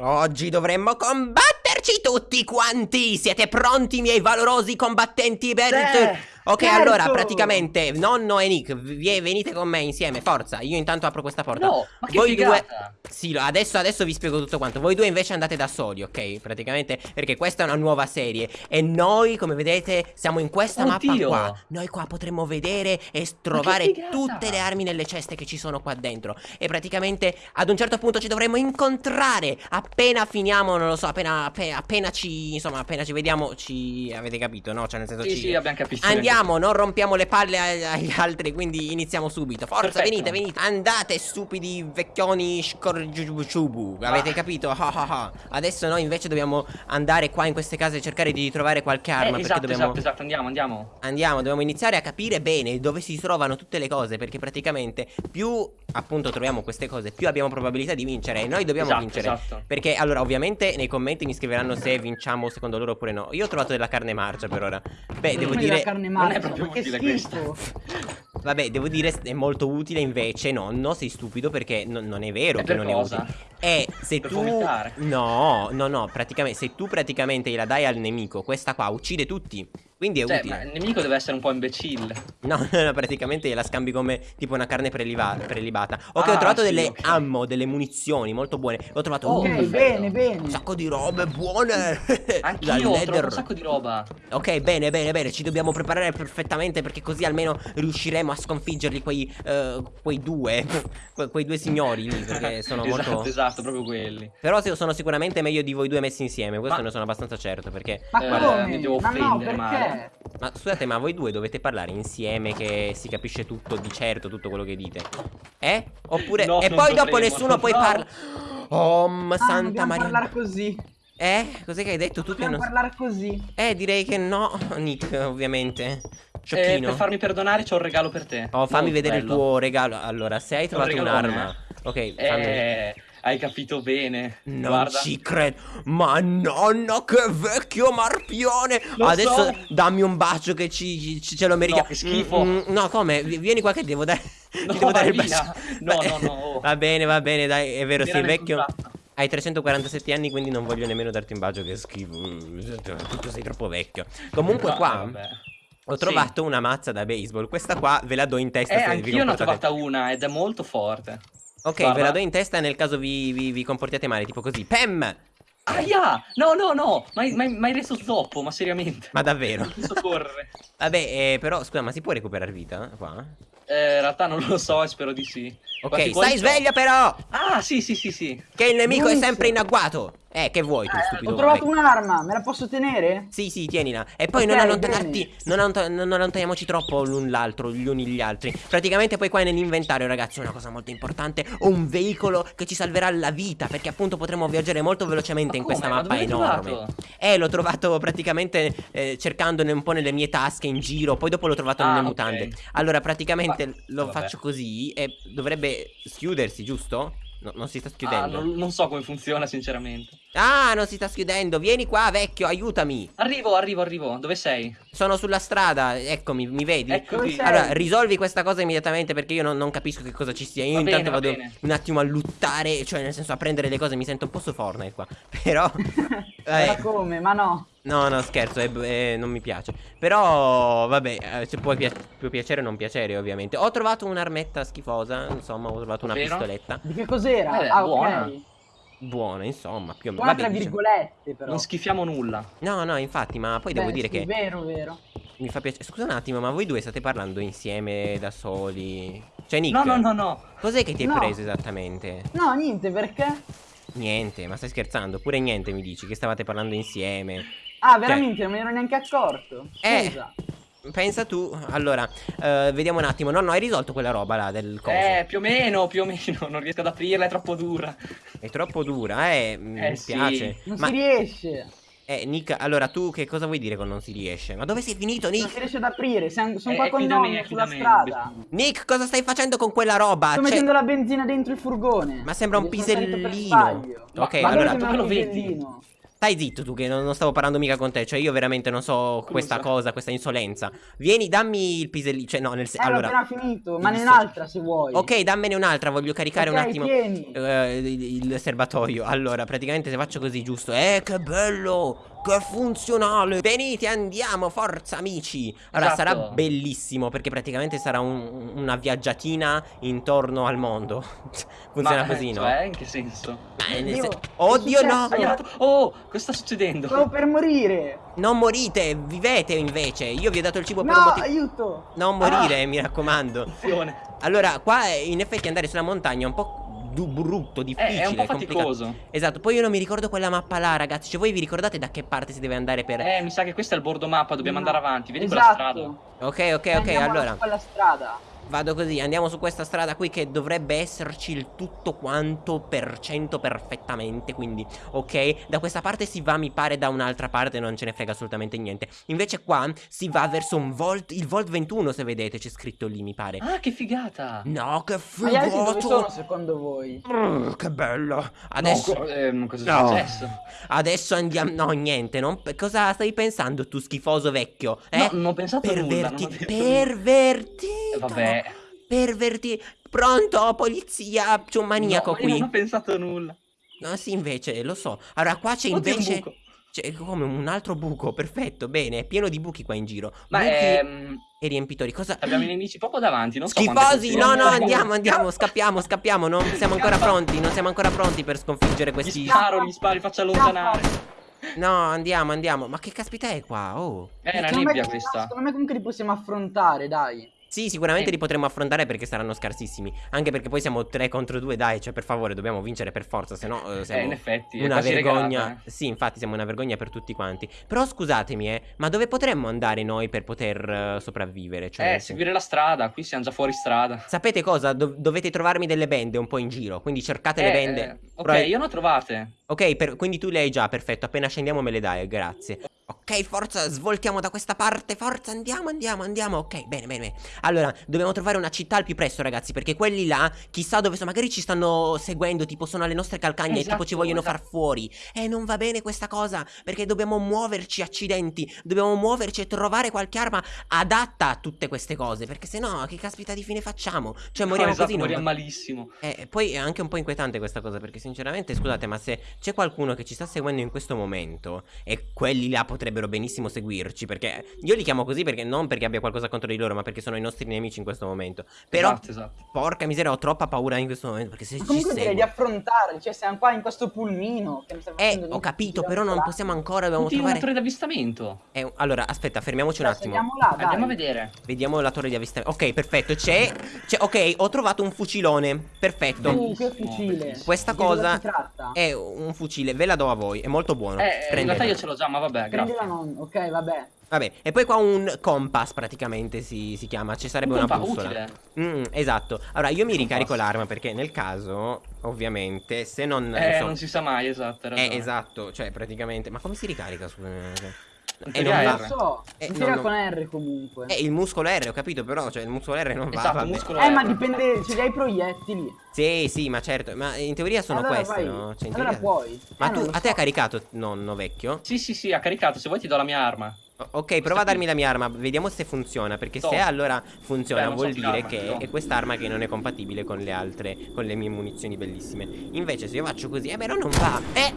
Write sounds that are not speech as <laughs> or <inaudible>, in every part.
Oggi dovremmo combatterci tutti quanti! Siete pronti, miei valorosi combattenti per... Sì. Ok, Certo! allora, praticamente, nonno e Nick, vi- venite con me insieme, forza. Io intanto apro questa porta. No, ma che Voi due... figata! Sì, lo- adesso, adesso vi spiego tutto quanto. Voi due invece andate da soli, ok? Praticamente, perché questa è una nuova serie. E noi, come vedete, siamo in questa mappa Oddio! qua. Noi qua potremmo vedere e trovare tutte le armi nelle ceste che ci sono qua dentro. E praticamente, ad un certo punto ci dovremo incontrare. Appena finiamo, non lo so, appena, appe- appena ci... Insomma, appena ci vediamo, ci... Avete capito, no? Cioè, nel senso Sì, ci... sì, abbiamo capito. Andiamo, non rompiamo le palle agli altri, quindi iniziamo subito. Forza, Perfetto. venite, venite. Andate, stupidi vecchioni scorgiubu. Avete Ah. capito? Ah, ah. Adesso noi invece dobbiamo andare qua in queste case e cercare di trovare qualche Eh, arma. perché esatto, dobbiamo. esatto, esatto, andiamo, andiamo. Andiamo, dobbiamo iniziare a capire bene dove si trovano tutte le cose. Perché praticamente più appunto troviamo queste cose, più abbiamo probabilità di vincere. E noi dobbiamo Esatto, vincere. esatto. Perché allora, ovviamente, nei commenti mi scriveranno se vinciamo secondo loro oppure no. Io ho trovato della carne marcia per ora. Beh, devo dire. la carne non è marcia, proprio utile schifo. Vabbè, devo dire è molto utile invece, nonno, sei stupido perché non- non è vero E che non cosa? è utile. Eh, se Per tu vomitare. No, no, no, praticamente se tu praticamente gliela dai al nemico, questa qua uccide tutti. Quindi è Cioè, utile. ma il nemico deve essere un po' imbecille. No, <laughs> no, no, praticamente la scambi come tipo una carne preliva- prelibata. Ok, ho Ah, trovato sì, delle ok. ammo, delle munizioni molto buone. Ho trovato Oh, Ok, un, bene, bene. un sacco di robe buone. <laughs> Anch'io ho trovato un sacco di roba. Ok, bene, bene, bene, ci dobbiamo preparare perfettamente perché così almeno riusciremo a sconfiggerli quei, eh, quei due, <laughs> que- quei due signori lì, perché sono esatto, molto... esatto, proprio quelli. Però sono sicuramente meglio di voi due messi insieme, questo Ma- ne sono abbastanza certo, perché... Ma Eh, come? mi devo ma no, offendere, perché? Ma scusate, ma voi due dovete parlare insieme che si capisce tutto di certo, tutto quello che dite? Eh? Oppure... No, e non poi dopo dovremmo, nessuno poi no. parla... Oh, ma Ah, santa Maria... parlare così. Eh? Cos'è che hai detto tu che Dobbiamo non... parlare così. Eh, direi che no, <laughs> Nick, ovviamente. Eh, Sciocchino. per farmi perdonare c'ho un regalo per te. Oh, fammi Molto vedere il bello. tuo regalo. Allora, se hai trovato un'arma. Ok, fammi Eh, hai capito bene. Non Guarda. ci credo. Ma nonno, che vecchio marpione. Lo Adesso so. dammi un bacio che ci, ci- ce lo merita. No, che schifo. Mm, mm, no, come? Vi- Vieni qua che devo dare. <laughs> No, devo dare il bacio. No, no, no, <laughs> oh. Va bene, va bene, dai, è vero, sei vecchio. Hai 347 anni, quindi non voglio nemmeno darti un bacio, che schifo. Mm, Tu sei troppo vecchio. Comunque No, qua vabbè. ho Sì. trovato una mazza da baseball. Questa qua ve la do in testa Eh, se anch'io ne ho trovata una ed è molto forte. Ok, Guarda. ve la do in testa nel caso vi, vi- vi comportiate male, tipo così. Pam! Aia! No, no, no! Ma hai- reso zoppo, ma seriamente. Ma davvero? Non posso correre. <laughs> Vabbè, eh, però scusa, ma si può recuperare vita qua? Eh, in realtà non lo so e spero di sì. Ok, stai sveglia però! Ah, sì, sì, sì, sì. Che il nemico è Giusto. sempre in agguato! Eh, che vuoi tu, Eh, stupido? ho trovato un'arma, me la posso tenere? Sì, sì, tienila. E poi Ok, non allontanarti, non, allonta- non allontaniamoci troppo l'un l'altro, gli uni gli altri. Praticamente poi qua nell'inventario, ragazzi, una cosa molto importante, ho un veicolo che ci salverà la vita, perché appunto potremo viaggiare molto velocemente in Ma questa come? Ma mappa enorme. trovato? Eh, l'ho trovato praticamente eh, cercandone un po' nelle mie tasche in giro, poi dopo l'ho trovato Ah, nelle ok. mutande. Allora, praticamente Ma- lo vabbè. faccio così e dovrebbe schiudersi, giusto? No, non si sta Ah, schiudendo. non, non so come funziona, sinceramente. Ah, non si sta schiudendo. Vieni qua, vecchio, aiutami. Arrivo, arrivo, arrivo. Dove sei? Sono sulla strada, eccomi, mi vedi? Eccomi. Allora, risolvi questa cosa immediatamente perché io non, non capisco che cosa ci sia. Io Va bene, intanto va vado bene. un attimo a luttare, cioè nel senso a prendere le cose, mi sento un po' su Fortnite qua. <laughs> Però... <laughs> Ma eh, come? Ma no. No, no, scherzo, è- è- non mi piace. Però, vabbè, eh, se può, pia- può piacere o non piacere, ovviamente. Ho trovato un'armetta schifosa, insomma, ho trovato una Ovvero? pistoletta. Di che cos'era? Eh, ah, buona. ok. Buona, insomma, più o meno. Buona Vabbè, tra diciamo- virgolette, però. Non schifiamo nulla. No, no, infatti, ma poi devo Beh, dire sì, che Vero, vero. mi fa piacere. Scusa un attimo, ma voi due state parlando insieme da soli? Cioè, Nick, No, no, no, no. cos'è che ti hai No. preso esattamente? No, niente, perché? Niente, ma stai scherzando? Pure niente mi dici, che stavate parlando insieme. Ah, veramente, non me ne ero neanche accorto. Eh. Scusa. Pensa tu, allora, eh, vediamo un attimo. No, no, hai risolto quella roba là del coso. Eh, più o meno, più o meno. Non riesco ad aprirla, è troppo dura. È troppo dura, eh, mi Eh, sì. piace. Non Ma, si riesce. eh, Nick, allora tu che cosa vuoi dire con non si riesce? Ma dove sei finito, Non Nick? si riesce ad aprire. Sono Eh, qua con me, qui sulla me, strada. Nick, cosa stai facendo con quella roba? Sto Cioè- mettendo la benzina dentro il furgone. Ma sembra un pisellino. sbaglio. Ok, Ma allora- un lo vedi? Stai zitto tu che non, non stavo parlando mica con te, cioè io veramente non so questa cosa, questa insolenza. Vieni, dammi il pisellino, cioè no, nel Eh, senso... l'ho Allora, appena finito, ma ne un'altra se vuoi. ok, dammene un'altra, voglio caricare un Ok, attimo eh, il, il serbatoio. Allora, praticamente se faccio così, giusto? Eh, che bello! Che funzionale! Venite, andiamo, forza amici! Allora, Esatto. sarà bellissimo perché praticamente sarà un- una viaggiatina intorno al mondo. <laughs> Funziona Ma, così, no? Cioè, in che senso? Ma nel Oddio, no! Oh, cosa sta succedendo? Stavo per morire. Non morite, vivete invece. Io vi ho dato il cibo per un No, motivo. aiuto. Non morire, mi raccomando. Attenzione. Allora, qua eh, in effetti andare sulla montagna è un po' brutto, Eh, difficile, è un po' complicato. faticoso. Esatto, poi io non mi ricordo quella mappa là, ragazzi. Cioè, voi vi ricordate da che parte si deve andare per. Eh, mi sa che questo è il bordo mappa, dobbiamo No. andare avanti. Vedi esatto. quella strada? Ok, ok, ok. Andiamo Allora, quella strada. Vado così. Andiamo su questa strada qui che dovrebbe esserci il tutto quanto per cento perfettamente. Quindi, ok. Da questa parte si va, mi pare, da un'altra parte. Non ce ne frega assolutamente niente. Invece, qua si va verso un Volt. Il Volt 21, se vedete, c'è scritto lì, mi pare. Ah, che figata! No, che Ma gli altri dove sono secondo voi? Brr, che bello! Adesso. No, co- ehm, cosa è No. successo? Adesso andiamo. No, niente. Non... Cosa stai pensando, tu schifoso vecchio? Eh? No, non ho pensato a nulla. non ho Perverti... detto nulla. Pervertito. Eh, Vabbè. Perverti. Pronto, polizia? C'è un maniaco No, qui. non ho pensato nulla. No, sì, invece, lo so. Allora, qua c'è un invece. buco. C'è come un altro buco. Perfetto, bene. È pieno di buchi qua in giro. Ma buchi ehm, e riempitori. Cosa. abbiamo i nemici proprio davanti, non so Schifosi, no, no, andiamo, andiamo, scappiamo, scappiamo. Non siamo ancora pronti. Non siamo ancora pronti per sconfiggere Gli questi. sparo, gli sparo, li faccio allontanare. No, andiamo, andiamo. Ma che caspita è qua? Oh. È una nebbia questa. Secondo me comunque li possiamo affrontare, dai. Sì, sicuramente Sì. li potremo affrontare perché saranno scarsissimi. Anche perché poi siamo 3 contro 2, dai, cioè per favore, dobbiamo vincere per forza, se no eh, Eh, siamo in effetti, una vergogna. regalata, eh. Sì, infatti siamo una vergogna per tutti quanti. Però scusatemi, eh, ma dove potremmo andare noi per poter eh, sopravvivere? Cioè, Eh, seguire la strada, qui siamo già fuori strada. Sapete cosa? Dov- dovete trovarmi delle bende un po' in giro, quindi cercate le Eh, bende. eh, ok, Provi- io ne ho trovate. Ok, per- quindi tu le hai già, perfetto. Appena scendiamo me le dai, grazie. Ok, forza, svoltiamo da questa parte. Forza, andiamo, andiamo, andiamo. Ok, bene, bene, bene. Allora, dobbiamo trovare una città al più presto, ragazzi. Perché quelli là, chissà dove sono. Magari ci stanno seguendo, tipo sono alle nostre calcagne e tipo Esatto, ci vogliono esatto. far fuori. E non va bene questa cosa. Perché dobbiamo muoverci, accidenti. Dobbiamo muoverci e trovare qualche arma adatta a tutte queste cose. Perché se no, che caspita di fine facciamo? Cioè, No, moriamo esatto, così. non moriamo va- malissimo. eh, poi è anche un po' inquietante questa cosa perché sinceramente scusate ma se c'è qualcuno che ci sta seguendo in questo momento e quelli là potrebbero benissimo seguirci perché io li chiamo così perché non perché abbia qualcosa contro di loro ma perché sono i nostri nemici in questo momento però Esatto, esatto. porca miseria ho troppa paura in questo momento perché se Ma ci comunque direi di affrontarli. Cioè, siamo qua in questo pulmino. Che sta Eh ho capito però non possiamo ancora dobbiamo Tutti in una trovare torre d'avvistamento. Eh, allora aspetta fermiamoci un attimo là. Andiamo a vedere. Vediamo la torre di avvistamento Ok perfetto c'è c'è- Ok ho trovato un fucilone Perfetto Uh, che fucile. Questa cosa cosa si tratta? è un fucile ve la do a voi è molto buono Eh, in realtà io ce l'ho già, ma vabbè, Prendila grazie. non. Ok, vabbè. Vabbè, e poi qua un compass praticamente si, si chiama, ci sarebbe Un una bussola. Mm, esatto. Allora io mi Un ricarico compass. l'arma perché nel caso, ovviamente, se non... Eh, so- non si sa mai, esatto. Eh, esatto, cioè praticamente... Ma come si ricarica? Scusa. Eh, teoria non è va. Non lo so. Eh, si no, tira no. con R comunque. Eh, il muscolo R, ho capito, però, cioè il muscolo R non va, Esatto, vabbè. muscolo Eh, ma dipende, ce li hai proiettili. Sì, sì, ma certo, ma in teoria sono allora queste, vai. no? Cioè, in allora teoria- puoi. Ma Eh, tu, non a te so. ha caricato, nonno vecchio? Sì, sì, sì, ha caricato. Se vuoi ti do la mia arma. Ok, prova a darmi la mia arma, vediamo se funziona, perché se No. allora funziona Beh, non so vuol dire che no. è quest'arma che non è compatibile con le altre, con le mie munizioni bellissime. Invece se io faccio così, eh però non va. Eh,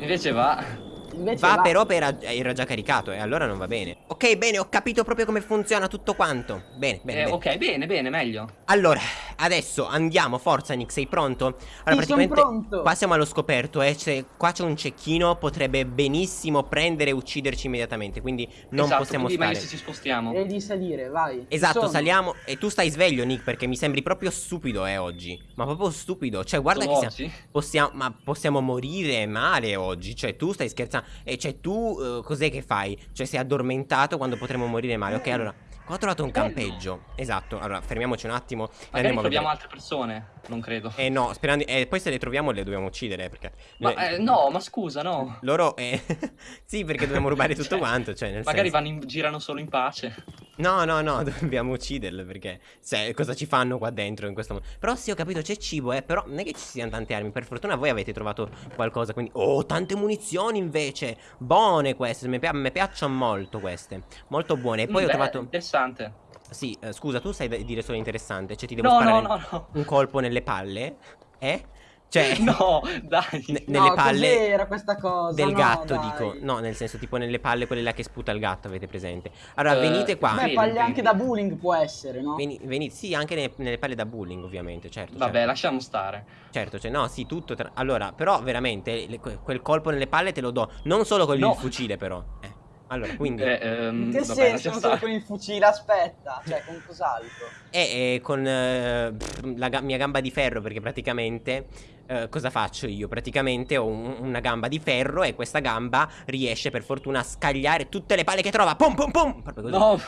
Invece va. Invece va però per era già caricato e allora non va bene. Ok, bene, ho capito proprio come funziona tutto quanto. Bene, bene, Eh, bene. ok, bene, bene, meglio. Allora, adesso andiamo, forza Nick, sei pronto? Allora, Sì, praticamente pronto. qua siamo allo scoperto, eh, c'è- qua c'è un cecchino, potrebbe benissimo prendere e ucciderci immediatamente, quindi non esatto, possiamo quindi stare. se ci spostiamo. Devi salire, vai. Esatto, Sono. saliamo e tu stai sveglio Nick perché mi sembri proprio stupido eh oggi Ma proprio stupido Cioè guarda Solo che siamo, possiamo, ma possiamo morire male oggi Cioè tu stai scherzando E cioè tu eh, cos'è che fai? Cioè sei addormentato quando potremo morire male Ok allora Qua ho trovato un Bello. campeggio Esatto Allora fermiamoci un attimo e Magari troviamo altre persone. Non credo. Eh no, sperando... E poi se le troviamo le dobbiamo uccidere, perché... Ma le- eh, no, ma scusa, no. Loro... eh, <laughs> sì, perché dobbiamo rubare tutto <laughs> Cioè, quanto, cioè nel Magari senso... vanno in- girano solo in pace. No, no, no, <laughs> dobbiamo ucciderle perché se, cosa ci fanno qua dentro in questo mondo. Però sì, ho capito, c'è cibo, eh, però non è che ci siano tante armi. Per fortuna voi avete trovato qualcosa, quindi... Oh, tante munizioni invece! Buone queste, mi, pi- mi piacciono molto queste. Molto buone. E poi Mm, ho beh, trovato... Interessante. Sì, eh, scusa, tu sai dire solo interessante, cioè ti devo No, sparare no, no, no. un colpo nelle palle? Eh? Cioè... <laughs> No, dai. ne- nelle no, palle cos'era questa cosa? del No, gatto, dai. dico. No, nel senso tipo nelle palle quelle là che sputa il gatto, avete presente? Allora, Eh, venite qua. Beh, vedi. anche da bullying può essere, no? Veni- venite, sì, anche ne- nelle palle da bullying, ovviamente, certo. Vabbè, certo. lasciamo stare. Certo, cioè, no, sì, tutto. tra- Allora, però, veramente, le- que- quel colpo nelle palle te lo do. Non solo con No. il fucile, però. Eh. Allora, quindi. Eh, ehm, In che vabbè, senso con il fucile? Aspetta, cioè con cos'altro? E eh, con eh, la ga- mia gamba di ferro, perché praticamente. eh, cosa faccio io? Praticamente ho un- una gamba di ferro e questa gamba riesce per fortuna a scagliare tutte le palle che trova. Pum pum pum! Proprio così. No.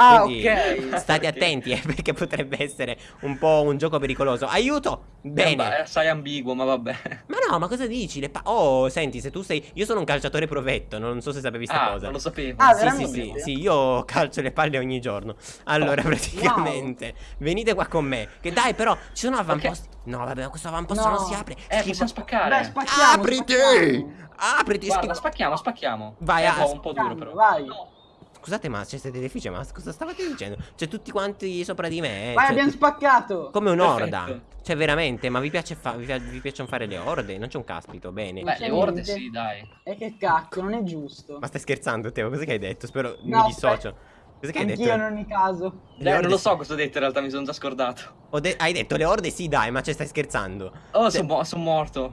Ah, Quindi, ok. State attenti, eh, perché potrebbe essere un po' un gioco pericoloso. Aiuto! Bene. Beh, è assai ambiguo, ma vabbè. Ma no, ma cosa dici? Le pa- oh, senti, se tu sei. Io sono un calciatore provetto, non so se sapevi sta Ah, cosa. non lo sapevo. Ah, sì, sì, sì, sì, io calcio le palle ogni giorno. Allora, Oh, praticamente, venite qua con me. Che dai, però, ci sono avamposti. No, vabbè, ma questo avamposto No. non si apre. Eh, Schifo. possiamo spaccare. Beh, spacchiamo, Apriti! spacchiamo. Apriti, Guarda, spacchiamo, spacchiamo. Vai, Eh, ah, boh, un po' duro però. Vai. No. Scusate, ma c'è siete difficile, ma cosa stavate dicendo? Cioè, tutti quanti sopra di me. Vai, cioè, abbiamo spaccato. Come un'orda. Cioè, veramente, ma vi, piace fa- vi, vi piacciono fare le orde? Non c'è un caspito, bene. Beh, c'è le orde niente. sì, dai. E che cacchio, non è giusto. Ma stai scherzando, Teo? Cosa che hai detto? Spero No, mi dissocio. Cosa che hai Anch'io detto? in ogni caso. Orde non lo so cosa ho detto in realtà, mi sono già scordato. Ho de- hai detto le orde? Sì, dai, ma ci stai scherzando. Oh, Cioè- sono morto.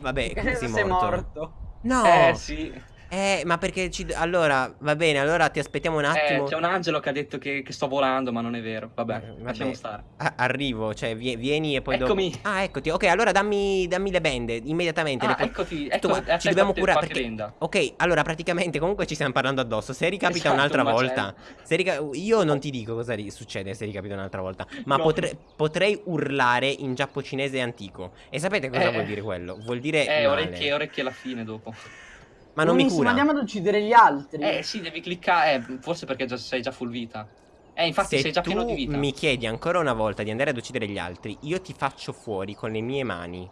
Vabbè, come <laughs> sei sei morto? morto. No. Eh, sì. Eh, ma perché ci... Allora, va bene, allora ti aspettiamo un Eh, attimo. c'è un angelo che ha detto che, che sto volando, ma non è vero. Vabbè, Eh, vabbè. lasciamo stare. A- arrivo, cioè vie- vieni e poi Eccomi. dopo... Ah, eccoti. Ok, allora dammi, dammi le bende immediatamente. Ah, le eccoti, ecco, ci dobbiamo curare perché... benda. Ok, allora praticamente comunque ci stiamo parlando addosso. Se ricapita Esatto, un'altra un volta... Se rica- Io non ti dico cosa succede se ricapita un'altra volta. Ma No. potre- potrei urlare in giapponese antico. E sapete cosa Eh. vuol dire quello? Vuol dire... Eh, male. orecchie, orecchie alla fine dopo. Ma non mi Benissimo, cura. andiamo ad uccidere gli altri. Eh, sì, devi cliccare. Eh, forse perché già, sei già full vita. Eh, infatti Se sei già pieno di vita. mi chiedi ancora una volta di andare ad uccidere gli altri, io ti faccio fuori con le mie mani.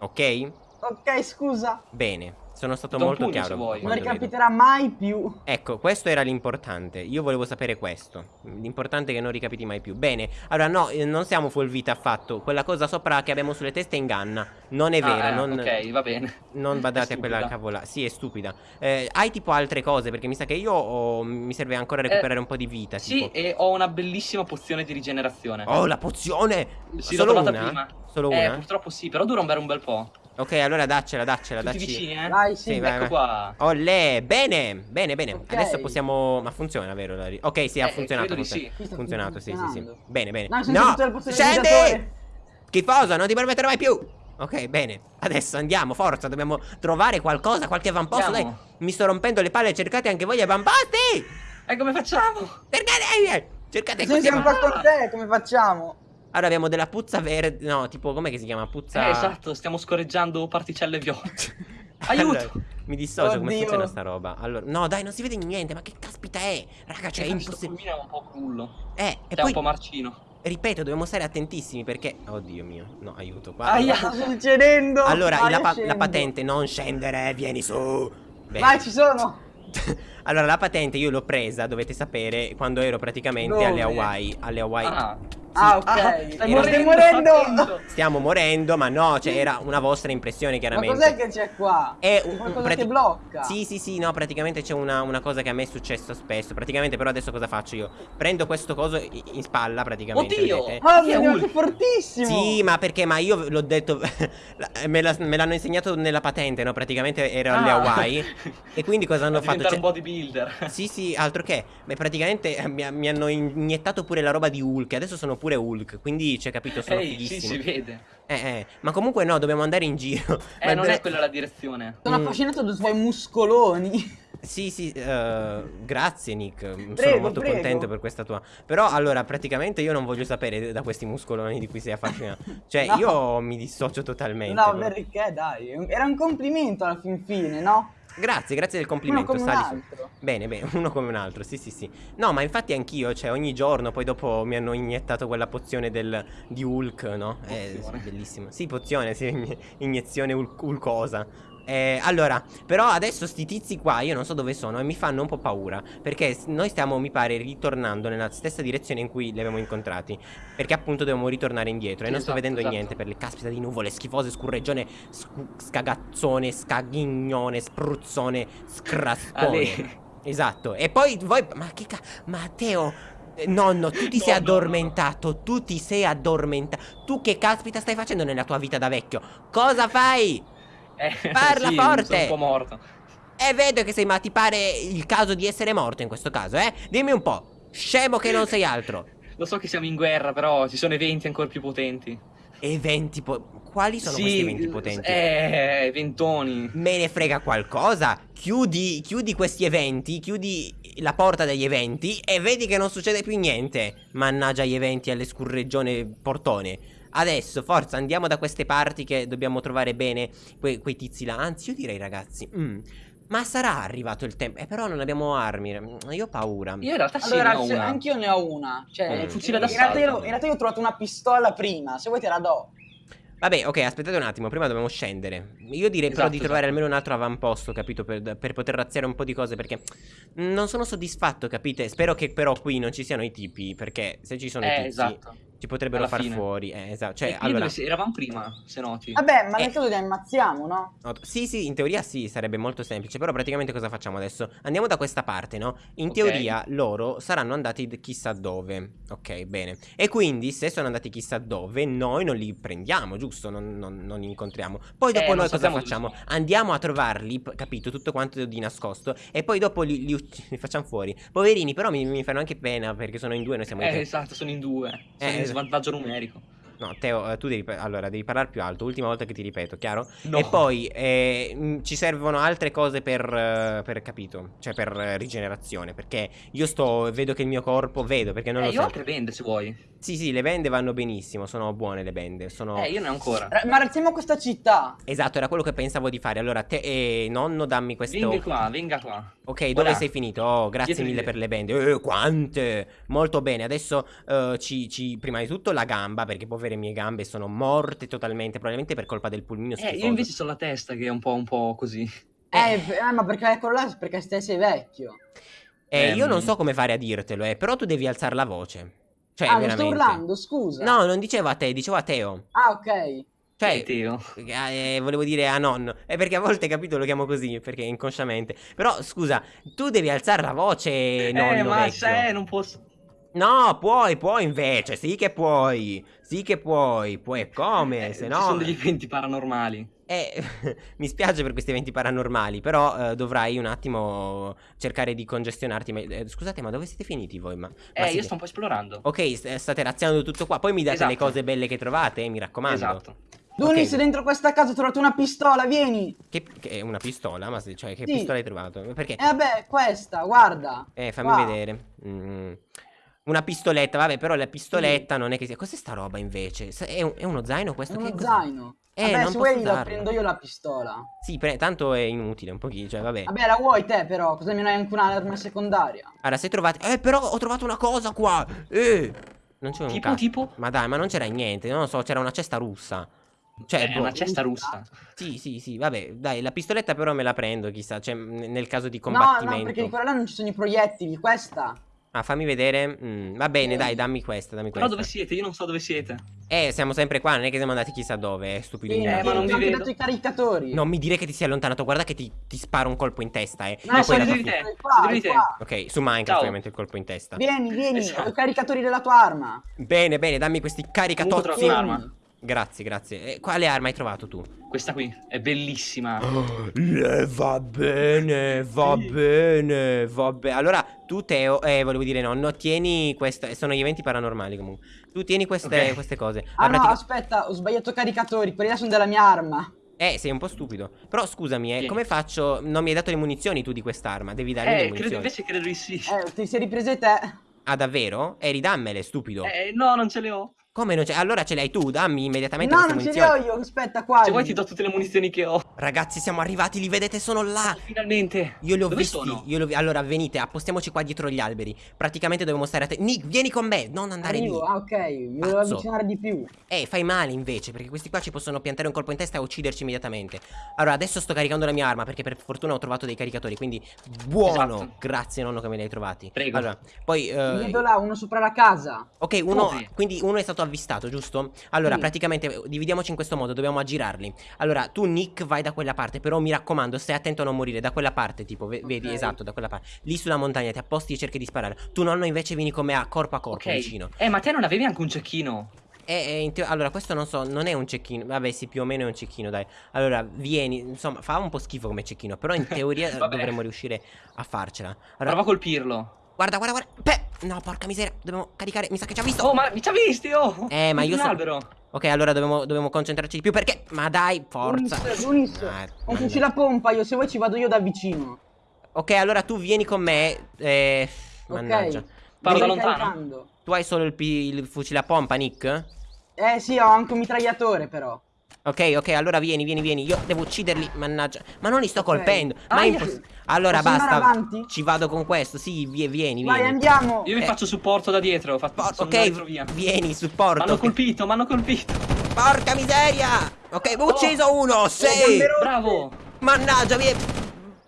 Ok? Ok, scusa. Bene, sono stato Do un molto chiaro. Non quando vedo. ricapiterà mai più. Ecco, questo era l'importante. Io volevo sapere questo. L'importante è che non ricapiti mai più. Bene, allora no, eh, non siamo full vita affatto. Quella cosa sopra che abbiamo sulle teste inganna. Non è Ah, vero, eh, non, Ok, va bene. non <laughs> badate a quella cavola. Sì, è stupida. Eh, hai tipo altre cose? Perché mi sa che io ho- mi serve ancora recuperare un po' di vita. Eh, Sì, tipo. e ho una bellissima pozione di rigenerazione. Oh, la pozione! Sì, l'ho Solo trovata una? prima. Solo Eh, una? purtroppo sì, però dura un bel, un bel po'. Ok, allora daccela, daccela, Tutti dacci. vicini, eh? Dai, sì. Sì, vai, ecco qua. Olè, bene, bene, bene. Ok. Adesso possiamo. Ma funziona, vero? la Ok, sì, ha Eh, funzionato. funziona- sì. Funzionato, sì, sì, sì. Bene, bene. No, del scendi! Schifoso, non ti permetterò mai più. Ok, bene. Adesso andiamo, forza, dobbiamo trovare qualcosa, qualche avamposto. Andiamo. Dai, mi sto rompendo le palle, cercate anche voi avamposti! E come facciamo? Cercate! Cercate Se noi questi siamo qua con te, come facciamo? Allora abbiamo della puzza verde. No, tipo, com'è che si chiama? Puzza. Eh, esatto, stiamo scorreggiando particelle viola. <laughs> Aiuto! Allora, mi dissocio come Oddio. funziona sta roba. Allora, no, dai, non si vede niente. Ma che caspita è? Raga, cioè, è Eh, questo impossibile. pulmino è un po' crullo. Eh, e È poi, un po' marcino. ripeto, dobbiamo stare attentissimi perché. Oddio mio, no, aiuto. Qua. Aia. Cosa sta succedendo? Allora, Vai, la, pa- scendo. la patente, non scendere, vieni su. Bene. Vai, ci sono. <laughs> allora, la patente io l'ho presa, dovete sapere, quando ero praticamente Dove? alle Hawaii. Alle Hawaii. Ah, Ah, ok. Ah, stai morendo, Stai morendo. Stiamo morendo, ma no, cioè era una vostra impressione, Ma chiaramente. cos'è che c'è qua? È un- qualcosa prati- che blocca. Sì, sì, sì, no, praticamente c'è una, una cosa che a me è successo spesso. Praticamente, però adesso cosa faccio io? Prendo questo coso in spalla, praticamente. Oddio! vedete? Chi è che fortissimo. Sì, ma perché? Ma io l'ho detto. <laughs> me, l'hanno insegnato nella patente, no? Praticamente ero alle Ah. Hawaii. <laughs> e quindi cosa hanno fatto? Cioè- un bodybuilder. Sì, sì, altro che. Beh, praticamente eh, mi, mi hanno iniettato pure la roba di Hulk. Adesso sono pure Hulk. Quindi, c'è capito, sono Ehi, sì, fighissimo. si vede. Eh, eh. Ma comunque, no, dobbiamo andare in giro. Eh, Ma non è quella la direzione. Sono Mm. affascinato dai suoi muscoloni. Sì, sì, eh, grazie Nick, sono Prego, molto prego. contento per questa tua... Però allora, praticamente io non voglio sapere da questi muscoloni di cui sei affascinato. Cioè, <laughs> No. io mi dissocio totalmente. No, perché dai, era un complimento alla fin fine, no? Grazie, grazie del Uno complimento, come un sali su. altro. Bene, bene, <laughs> uno come un altro, sì, sì, sì. No, ma infatti anch'io, cioè, ogni giorno, poi dopo mi hanno iniettato quella pozione del, di Hulk, no? Eh, Pozione. sì, bellissimo. Sì, pozione, sì, inie- <laughs> iniezione Hulk- Hulkosa. Eh, allora, però adesso sti tizi qua, io non so dove sono e mi fanno un po' paura. Perché noi stiamo, mi pare, ritornando nella stessa direzione in cui li avevamo incontrati. Perché appunto dobbiamo ritornare indietro. E non sto Esatto, vedendo esatto. niente per le caspita di nuvole schifose, scurreggione, scu- scagazzone, scaghignone, spruzzone, scraspone. <laughs> Esatto. E poi voi. Ma che ca. Matteo. eh, Nonno, tu ti No, sei no, addormentato. Tu ti sei addormentato. Tu che caspita stai facendo nella tua vita da vecchio? Cosa fai? Eh, Parla <laughs> sì, forte. Sono un po' morto. E vedo che sei, ma ti pare il caso di essere morto in questo caso, eh? Dimmi un po'. Scemo che non sei altro. <laughs> Lo so che siamo in guerra, però ci sono eventi ancora più potenti. Eventi po- Quali sono sì, questi eventi potenti? Eh, ventoni. Me ne frega qualcosa. Chiudi, chiudi questi eventi, chiudi la porta degli eventi e vedi che non succede più niente. Mannaggia gli eventi alle scurreggione portone. Adesso, forza, andiamo da queste parti che dobbiamo trovare bene que- quei tizi là. Anzi, io direi, ragazzi, mm, ma sarà arrivato il tempo. Eh, però non abbiamo armi. mm, Io ho paura. Io in realtà sì, Allora, ne ho una. anch'io ne ho una. Cioè, Un in fucile d'assalto. io- in realtà io ho trovato una pistola prima, se vuoi te la do. Vabbè, ok, aspettate un attimo, prima dobbiamo scendere. Io direi però Esatto, di trovare esatto. almeno un altro avamposto, capito? Per, per poter razziare un po' di cose, perché non sono soddisfatto, capite? Spero che però qui non ci siano i tipi, perché se ci sono i Eh, tizi esatto. Ci potrebbero far fine. fuori. Eh, esatto. Cioè, allora... eravamo prima, se noti. Vabbè, ma Eh. nel caso li ammazziamo, no? no, Sì, sì, in teoria sì, sarebbe molto semplice, però praticamente cosa facciamo adesso? Andiamo da questa parte, no? In Ok. teoria loro saranno andati chissà dove. Ok, bene. E quindi se sono andati chissà dove, noi non li prendiamo, giusto? Non, non- non li incontriamo. Poi dopo Eh, noi cosa facciamo? Andiamo a trovarli, capito? Tutto quanto di nascosto. E poi dopo li, li <laughs> li facciamo fuori. Poverini, però mi, mi fanno anche pena perché sono in due, noi siamo in Eh, tre. esatto, sono in due. Sono Eh, in es- svantaggio numerico. No, Teo, eh, tu devi, allora, devi parlare più alto. Ultima volta che ti ripeto, chiaro? No. E poi eh, mh, ci servono altre cose per, eh, per capito? Cioè per eh, rigenerazione. Perché io sto, vedo che il mio corpo, vedo perché non eh, lo io ho so. altre bende se vuoi. Sì, sì, le bende vanno benissimo, sono buone le bende. Sono... Eh, io ne ho ancora. Ra- Ma razziamo questa città. Esatto, era quello che pensavo di fare. Allora, te, eh, nonno, dammi questo. Venga qua, venga qua. Ok, dove Voilà. sei finito? Oh, grazie Dietro di mille per le bende. Eh, quante! Molto bene. Adesso eh, ci, ci- prima di tutto la gamba, perché povere mie gambe sono morte totalmente, probabilmente per colpa del pulmino Eh, schifoso. io invece sono la testa che è un po', un po' così. Eh, eh, ma perché quello là è perché te sei vecchio. Eh, io non so come fare a dirtelo, eh, però tu devi alzare la voce. Cioè, ah, non veramente. sto urlando, scusa. No, non dicevo a te, dicevo a Teo. Ah, ok. Cioè, Eh, eh, volevo dire a nonno. È perché a volte, capito, lo chiamo così, perché inconsciamente. Però, scusa, tu devi alzare la voce, nonno eh, ma vecchio. se non posso. No, puoi, puoi invece, sì che puoi. Sì che puoi, puoi come, Eh, se Ci no... sono degli eventi paranormali. Eh, <laughs> mi spiace per questi eventi paranormali, però eh, dovrai un attimo cercare di congestionarti. Ma- eh, scusate, ma dove siete finiti voi? Ma, ma Eh, io siete- sto un po' esplorando. Ok, st- state razziando tutto qua, poi mi date le Esatto. cose belle che trovate, eh, mi raccomando. Esatto. Dunis, Ok. dentro questa casa ho trovato una pistola, vieni. Che, che è una pistola? Ma se- cioè, che Sì. pistola hai trovato? Perché? E vabbè, questa, guarda. Eh, fammi Qua. vedere. Mm. Una pistoletta, vabbè, però la pistoletta non è che sia. Cos'è sta roba invece? È, un- è uno zaino È questo? uno che cos'è? zaino. Eh, vabbè, non se posso vuoi la prendo io la pistola. Sì, tanto è inutile un pochino, cioè, vabbè. Vabbè, la vuoi te però, così almeno hai anche un'arma secondaria. Allora, se trovate... Eh, però ho trovato una cosa qua! Eh! Non c'è un Tipo, tipo? Ma dai, ma non c'era niente, non lo so, c'era una cesta russa. Cioè, È boh, una cesta russa. Sì, sì, sì, vabbè, dai, la pistoletta però me la prendo, chissà, cioè, nel caso di No, combattimento. no, perché di quella là non ci sono i proiettili, questa. Ah, fammi vedere. Mm, va bene, Eh. dai, dammi questa, dammi Però questa. dove siete? Io non so dove siete. Eh, siamo sempre qua, non è che siamo andati chissà dove, eh, stupidino. Vieni, Eh, ma non ti vi ho anche vedo. dato i caricatori. Non mi dire che ti sei allontanato, guarda che ti, ti sparo un colpo in testa, eh. No, E sono di te. Siete di te. Ok, su Minecraft Ciao. ovviamente il colpo in testa. Vieni, vieni, Esatto. ho i caricatori della tua arma. Bene, bene, dammi questi caricatozzi. un'arma. Grazie, grazie. Eh, quale arma hai trovato tu? Questa qui è bellissima. <gasps> Eh, va bene, va Sì. bene, va bene. Allora, tu Teo, eh, volevo dire nonno, tieni queste, sono gli eventi paranormali comunque. Tu tieni queste, Ok. queste cose. Ah La no, pratica- aspetta, ho sbagliato caricatori, quelli là sono della mia arma. Eh, sei un po' stupido. Però scusami, eh, Vieni. come faccio? Non mi hai dato le munizioni tu di quest'arma. Devi darmi le Eh, munizioni. credo, invece credo di sì. Eh, ti sei riprese te. Ah, davvero? Eh, ridammele, stupido. Eh, no, non ce le ho. Come non c'è? Allora ce le hai tu, dammi immediatamente No, non ce munizioni. ho io, aspetta qua. Se vuoi ti do tutte le munizioni che ho. Ragazzi, siamo arrivati, li vedete, sono là. Finalmente. Io li ho Dove visti. sono? Io li ho Allora, venite, appostiamoci qua dietro gli alberi. Praticamente dobbiamo stare a te. Nick, vieni con me, non andare Arrivo, lì. ah ok, mi devo Pazzo. avvicinare di più. Eh, fai male invece, perché questi qua ci possono piantare un colpo in testa e ucciderci immediatamente. Allora, adesso sto caricando la mia arma, perché per fortuna ho trovato dei caricatori, quindi buono. Esatto. Grazie nonno che me li hai trovati. Prego. Allora, poi eh, vedo là, uno sopra la casa. Ok, uno, Dove? quindi uno è stato avvistato, giusto? Allora, Sì. praticamente eh, dividiamoci in questo modo, dobbiamo aggirarli. Allora, tu Nick vai da quella parte, però mi raccomando, stai attento a non morire, da quella parte, tipo, ve- vedi, Ok. esatto, da quella parte. Lì sulla montagna ti apposti e cerchi di sparare. Tu nonno invece vieni con me a corpo a corpo Ok. vicino. Eh, ma te non avevi anche un cecchino? E, e in teo- allora, questo non so, non è un cecchino. Vabbè, sì, più o meno è un cecchino, dai. Allora, vieni, insomma, fa un po' schifo come cecchino, però in <laughs> teoria dovremmo riuscire a farcela. Allora, Prova a colpirlo. guarda, guarda, guarda. Pe- no, porca miseria, dobbiamo caricare, mi sa che ci ha visto. Oh, ma mi ci ha visti, oh! Eh, ma io Un so- albero. Ok, allora dobbiamo, dobbiamo concentrarci di più perché... Ma dai, forza. Unis, Unis, Ah, ho mannaggia. fucile a pompa, io se vuoi ci vado io da vicino. Ok, allora tu vieni con me. Eh, mannaggia. Ok. Parlo da lontano? caricando. Tu hai solo il, il fucile a pompa, Nick? Eh sì, ho anche un mitragliatore però. Ok, ok, allora vieni, vieni, vieni. Io devo ucciderli, mannaggia. Ma non li sto Ok. colpendo. Ma è Aia. impossibile. Allora Posso basta. Ci vado con questo. Sì, vie- vieni, Vai, vieni. andiamo. Io vi Eh. faccio supporto da dietro. Fa- Po- sono ok, dietro via. vieni, supporto. M'hanno colpito, m'hanno colpito. Porca miseria! Ok, ho ucciso uno, sì! gambe rotte. Bravo. Mannaggia, vie...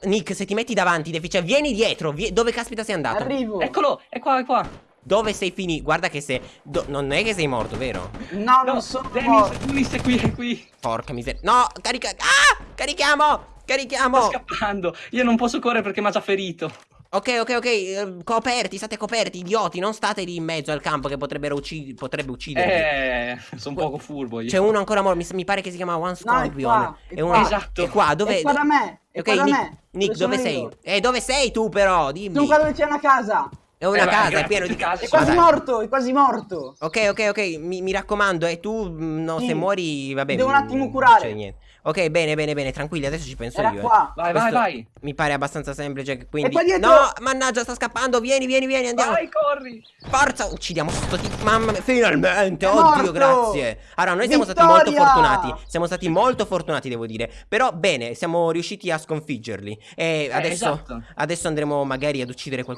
Nick, se ti metti davanti, devi- cioè, vieni dietro. vie- Dove caspita sei andato? Arrivo. Eccolo, è qua, è qua. Dove sei finito? Guarda che se... do- Non è che sei morto, vero? No, No, non sono Dennis, morto. Dennis è qui, è qui. Porca miseria. No, carica... Ah! Carichiamo! Carichiamo! Sta scappando. Io non posso correre perché mi ha già ferito. Ok, ok, ok. eh, Coperti, state coperti, idioti. Non state lì in mezzo al campo che potrebbero uccidere. Potrebbe uccidervi. Eh, sono poco furbo io. C'è uno ancora morto. Mi, mi pare che si chiama One No, è Scorpion. qua, è uno- qua. Esatto. È qua, dove. È qua da me. È ok, qua da Nick, me. Nick, dove, sono sei? io? Eh, dove sei tu, però? Dimmi. Sono qua dove c'è una casa. È una Eh, casa, è pieno di case È quasi morto, è quasi morto. Ok, ok, ok. Mi, mi raccomando, e tu. mm, No, Sì. se muori, vabbè. Devo un mm, attimo curare. Ok, bene, bene, bene. Tranquilli, adesso ci penso Era io. eh. qua. Vai, vai, Questo vai. Mi pare abbastanza semplice. Quindi. No, mannaggia, sta scappando. Vieni, vieni, vieni, andiamo. Vai, corri. Forza, uccidiamo sto tipo. Mamma mia, finalmente. È oddio, morto. grazie. Allora, noi siamo stati molto Vittoria. fortunati. Siamo stati molto fortunati, devo dire. Però, bene, siamo riusciti a sconfiggerli. E adesso, esatto. adesso andremo magari ad uccidere qualcuno.